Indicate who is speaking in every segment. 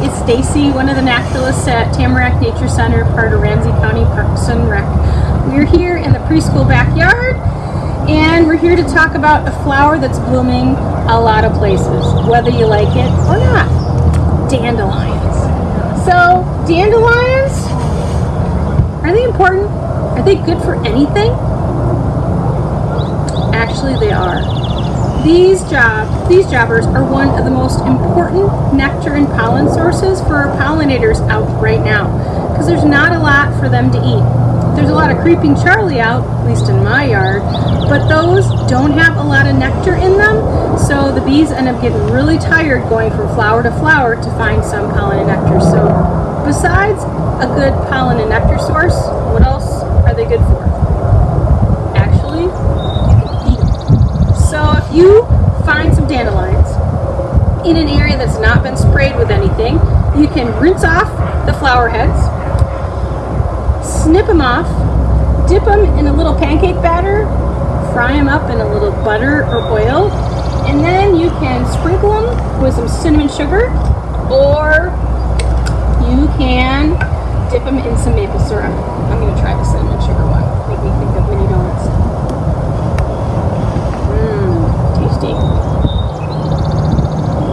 Speaker 1: It's Stacy, one of the naturalists at Tamarack Nature Center, part of Ramsey County Parks and Rec. We're here in the preschool backyard and we're here to talk about a flower that's blooming a lot of places, whether you like it or not. Dandelions. So, dandelions, are they important? Are they good for anything? Actually, they are. These job, these jobbers are one of the most important nectar and pollen sources for our pollinators out right now because there's not a lot for them to eat. There's a lot of creeping Charlie out, at least in my yard, but those don't have a lot of nectar in them, so the bees end up getting really tired going from flower to flower to find some pollen and nectar. So besides a good pollen and nectar source, what else are they good for? Actually, so if you find some dandelions in an area that's not been sprayed with anything, you can rinse off the flower heads, snip them off, dip them in a little pancake batter, fry them up in a little butter or oil, and then you can sprinkle them with some cinnamon sugar, or you can dip them in some maple syrup. I'm going to try the cinnamon sugar one. Make me think of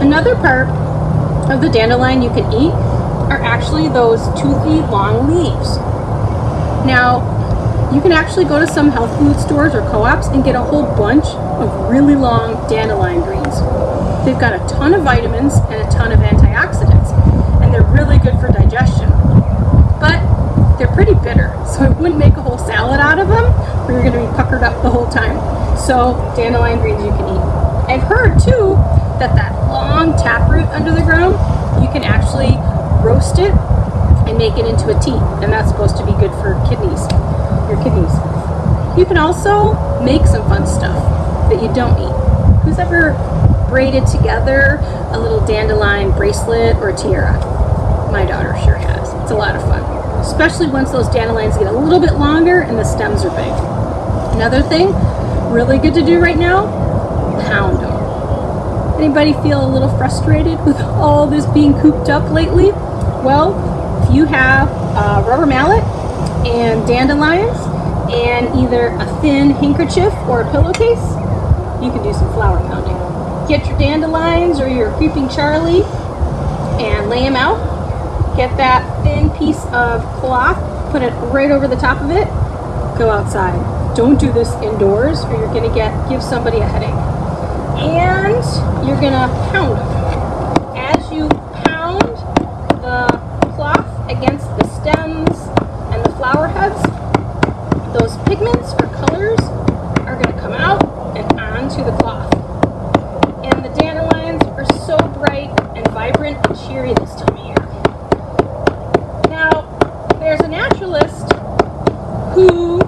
Speaker 1: Another part of the dandelion you can eat are actually those toothy long leaves. Now, you can actually go to some health food stores or co-ops and get a whole bunch of really long dandelion greens. They've got a ton of vitamins and a ton of antioxidants, and they're really good for digestion. But they're pretty bitter, so I wouldn't make a whole salad out of them, or you're gonna be puckered up the whole time. So dandelion greens you can eat. I've heard too that that long taproot under the ground, you can actually roast it and make it into a tea, and that's supposed to be good for kidneys your kidneys. You can also make some fun stuff that you don't eat. Who's ever braided together a little dandelion bracelet or tiara? My daughter sure has. It's a lot of fun, especially once those dandelions get a little bit longer and the stems are big. Another thing, really good to do right now, pound. Anybody feel a little frustrated with all this being cooped up lately? Well, if you have a rubber mallet and dandelions and either a thin handkerchief or a pillowcase, you can do some flower pounding. Get your dandelions or your creeping Charlie and lay them out. Get that thin piece of cloth, put it right over the top of it, go outside. Don't do this indoors or you're gonna get give somebody a headache. And you're gonna pound them. As you pound the cloth against the stems and the flower heads, those pigments or colors are going to come out and onto the cloth. And the dandelions are so bright and vibrant and cheery this time of year. Now, there's a naturalist who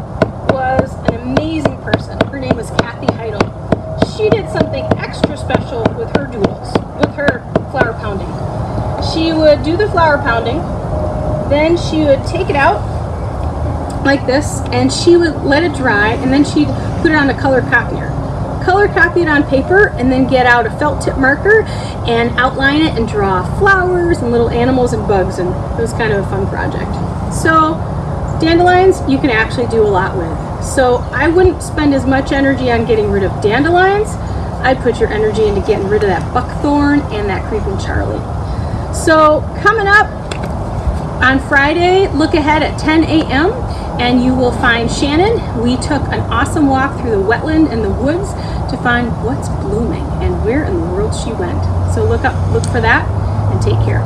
Speaker 1: was an amazing person. Her name was Kathy Heidel. She did something extra special with her doodles, with her flower pounding. She would do the flower pounding, then she would take it out like this and she would let it dry and then she'd put it on a color copier. Color copy it on paper and then get out a felt tip marker and outline it and draw flowers and little animals and bugs and it was kind of a fun project. So dandelions you can actually do a lot with. So I wouldn't spend as much energy on getting rid of dandelions. I'd put your energy into getting rid of that buckthorn and that creeping Charlie so coming up on Friday look ahead at 10 a.m and you will find Shannon. We took an awesome walk through the wetland and the woods to find what's blooming and where in the world she went. So look up, look for that and take care.